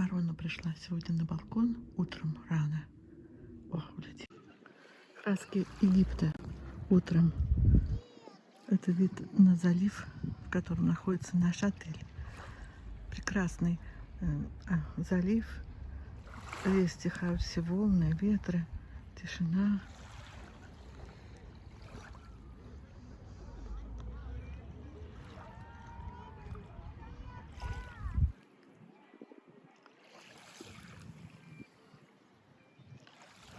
Ворона пришла сегодня на балкон утром рано. О, улетела. Краски Египта утром. Это вид на залив, в котором находится наш отель. Прекрасный э, а, залив. Стихают все волны, ветры, тишина.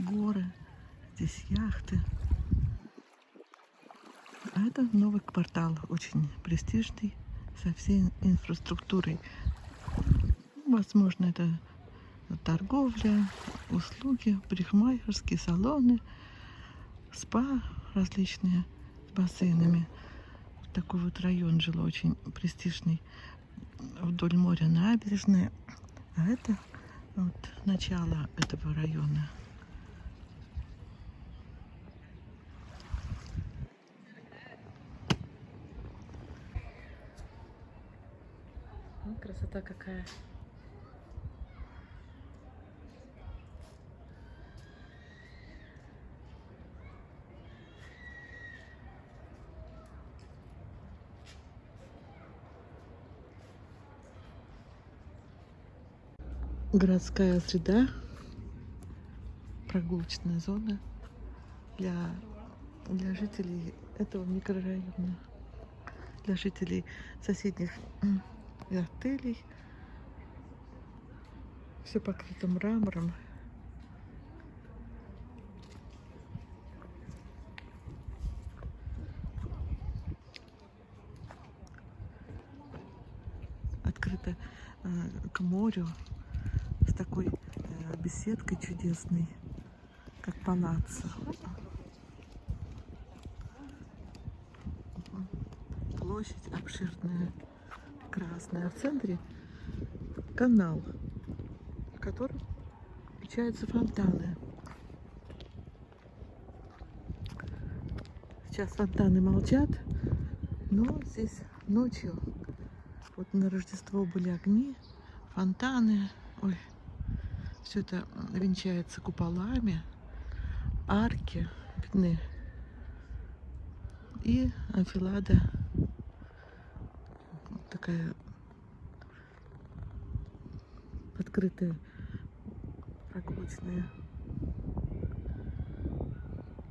Горы, здесь яхты. А это новый квартал, очень престижный, со всей инфраструктурой. Возможно, это торговля, услуги, парикмахерские салоны, спа различные с бассейнами. Такой вот район жил очень престижный. Вдоль моря набережная. А это вот начало этого района. Ну, красота какая. Городская среда, прогулочная зона для, для жителей этого микрорайона, для жителей соседних и отелей. Все покрыто мрамором. Открыто э, к морю с такой э, беседкой чудесной, как палаццо. Площадь обширная красная. А в центре канал, в котором включаются фонтаны. Сейчас фонтаны молчат, но здесь ночью, вот на Рождество были огни, фонтаны, ой, все это венчается куполами, арки видны и анфилада такая открытая прогулочная.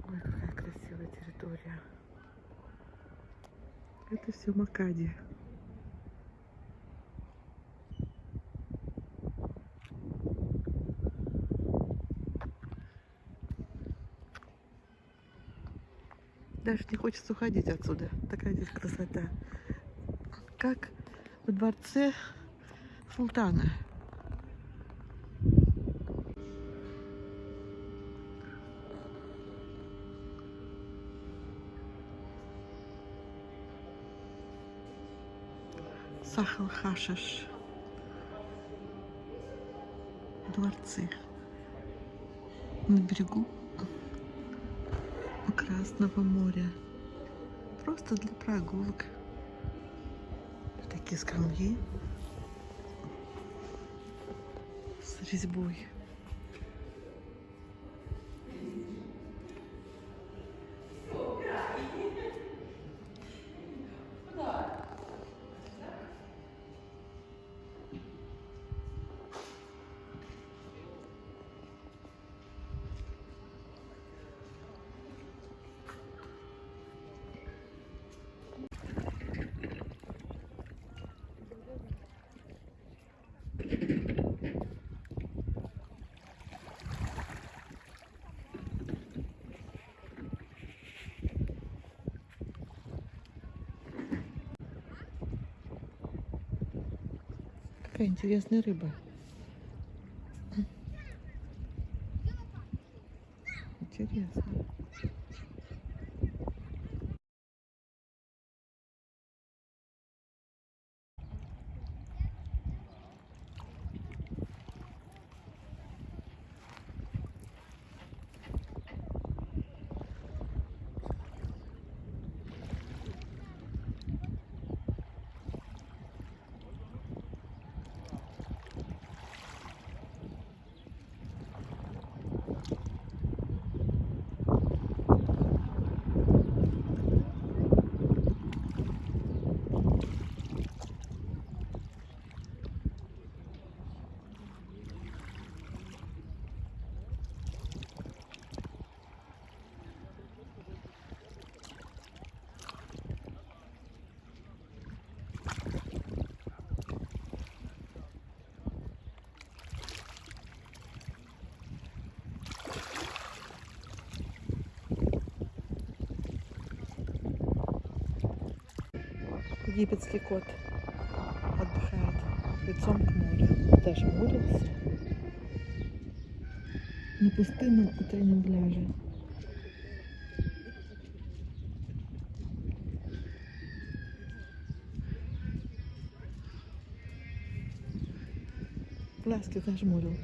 Ой, какая красивая территория. Это все Макади. Даже не хочется уходить отсюда. Такая здесь красота. Как во дворце султана. Сахал Хашиш. Дворцы. На берегу Красного моря. Просто для прогулок такие скамьи с резьбой. Какая интересная рыба. Интересно. Египетский кот отдыхает лицом к морю. Зажмурился на пустынном утреннем пляже. Глазки зажмурил.